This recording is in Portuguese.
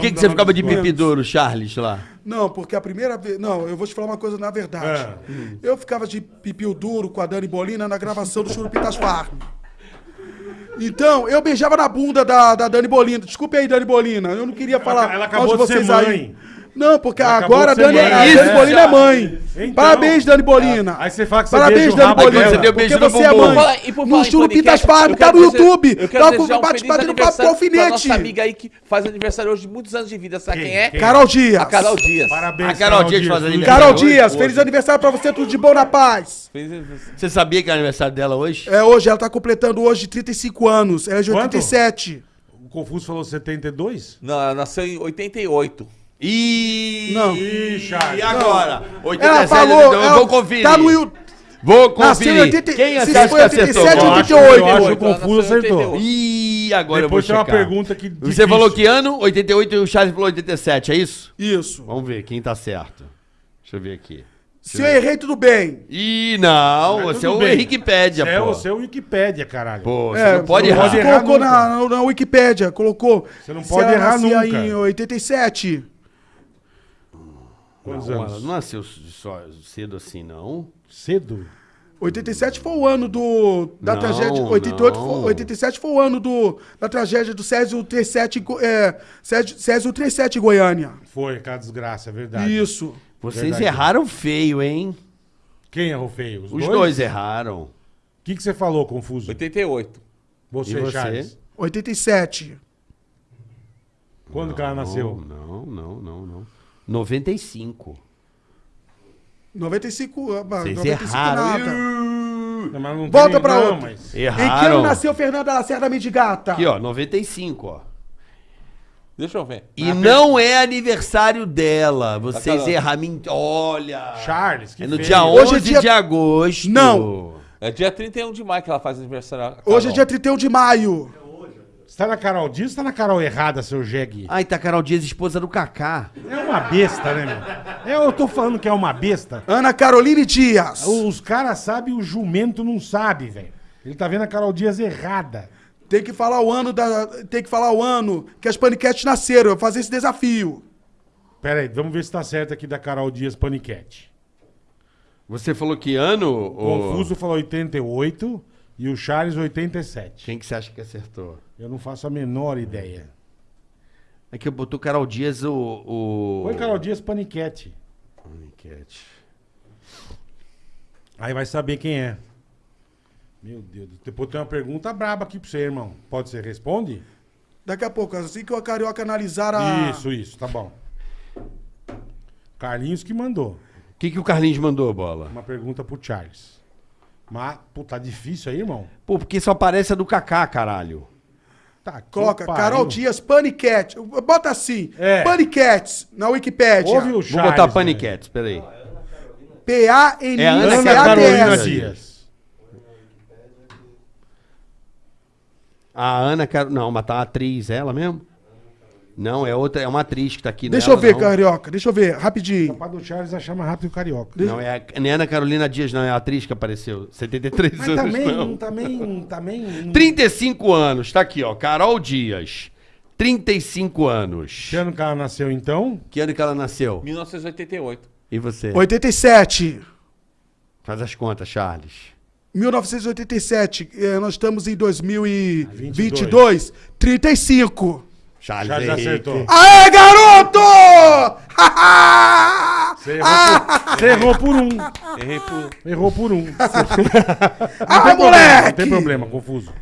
Por que, que você ficava de pipi duro, Charles, lá? Não, porque a primeira vez. Não, eu vou te falar uma coisa na verdade. Ah. Eu ficava de pipi duro com a Dani Bolina na gravação do Churupitas Farm. Então, eu beijava na bunda da, da Dani Bolina. Desculpe aí, Dani Bolina. Eu não queria falar ela acabou mal de ser mãe. Não, porque acabou agora a Dani, a Isso, Dani Bolina é mãe. Então. Parabéns, Dani Bolina. Aí você fala que você Parabéns, Dani Bolina. Você deu Porque beijo no você é mãe. Falar- e por No em Churupitas podcast, Farm, tá no YouTube. Eu quero Tá desejar um bate batendo papo com alfinete. nossa amiga aí que faz aniversário hoje de muitos anos de vida. Sabe quem, é? Quem? Carol Dias. A Carol Dias. Parabéns, A Carol Dias faz aniversário. Carol Dias, feliz aniversário pra você, tudo de bom na paz. Você sabia que é aniversário dela hoje? É, hoje ela tá completando hoje 35 anos. Ela é de Quanto? 87. O Confuso falou 72? Não, ela nasceu em 88. E... Não. Ih, Charles. E agora? Ela 87, falou. então eu ela vou conferir. Tá no YouTube. Vou conferir. 80 Quem se acha foi que acertou? 87 Eu ou acho, 88. eu acho que o Ela Confuso acertou. 88. Ih, agora Depois eu vou uma checar. pergunta que Você difícil. falou que ano? 88 e o Charles falou 87, é isso? Isso. Vamos ver quem tá certo. Deixa eu ver aqui. Se eu errei, tudo bem. Ih, não, Mas você é o bem. Wikipédia, Você é, pô. você é o Wikipédia, caralho. Pô, você É, não pode não errar. errar colocou na, na, Wikipédia, colocou. Você não pode errar nunca. em 87. Quantos Não, anos? ela não nasceu só cedo assim, não. Cedo? 87 foi o ano do da Não, tragédia. 88 não. foi, 87 foi o ano do da tragédia do Césio 37 em Go- é, Césio, Césio 37 em Goiânia. Foi, aquela desgraça, é verdade. Isso. Vocês Verdade. erraram feio, hein? Quem errou feio? Os dois, erraram. O que, que você falou, Confuso? 88. Você, E você? Charles. 87. Quando que ela nasceu? Não, não, não, não. 95. 95, ah, Vocês 95 erraram. Não, mas não Volta tem- pra não, outra. mas- Em que ano Erraram. nasceu Fernanda Lacerda Mendigata? Aqui, ó, 95, ó. Deixa eu ver. E não é aniversário dela. Vocês Tá, tá. erraram. men- Olha. Charles, que É no feio. dia Hoje 11 é dia- de agosto. Não. É dia 31 de maio que ela faz aniversário. Hoje é Carol. dia 31 de maio. Você tá na Carol Dias ou tá na Carol errada, seu jegue? Ai, tá Carol Dias, esposa do Kaká. É uma besta, né, meu? É, eu tô falando que é uma besta. Ana Caroline Dias. Os caras sabem, o jumento não sabe, velho. Ele tá vendo a Carol Dias errada. Tem que falar o ano da. Tem que falar o ano que as paniquetes nasceram. Eu vou fazer esse desafio. Pera aí, vamos ver se tá certo aqui da Carol Dias Paniquete. Você falou que ano? O Confuso falou 88 e o Charles 87. Quem que você acha que acertou? Eu não faço a menor ideia. É que eu botou Carol Dias o. o... Põe Carol Dias Paniquete. Enquete. Aí vai saber quem é. Meu Deus. Depois tem uma pergunta braba aqui pra você, irmão. Pode ser? Responde? Daqui a pouco, assim que o Carioca analisar a. Isso, isso, tá bom. Carlinhos que mandou. O que, que o Carlinhos mandou, bola? Uma pergunta pro Charles. Mas, pô, tá difícil aí, irmão? Pô, porque só aparece a do Kaká, caralho. Tá, que Coloca pariu. Carol Dias Paniquete. Bota assim. É. Paniquetes na Wikipédia. Ouve o Vou Charles. botar velho. Paniquetes, peraí. É P-A-N-I-C-A-D-S. Ana Ana Carolina Dias. A Ana Carolina. Não, mas tá atriz, é ela mesmo? Não, é outra, é uma atriz que tá aqui. Deixa nela, eu ver, não. Carioca. Deixa eu ver, rapidinho. Capaz do Charles achar mais rápido o carioca. Não, é a, não é Ana Carolina Dias, não, é a atriz que apareceu. 73 Mas anos. também, não. também, também. 35 anos, tá aqui, ó. Carol Dias. 35 anos. Que ano que ela nasceu, então? Que ano que ela nasceu? 1988. E você? 87. Faz as contas, Charles. 1987. eh, Nós estamos em 2022. 22. 35. Charles, Charles Henrique. acertou. Aê, garoto! Você errou, por, você errou por um. Errei por. Errou por um. ah, Não moleque! tem problema, confuso.